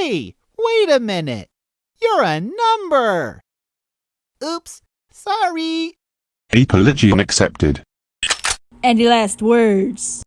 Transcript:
Hey, wait a minute. You're a number. Oops, sorry. Apology accepted. Any last words?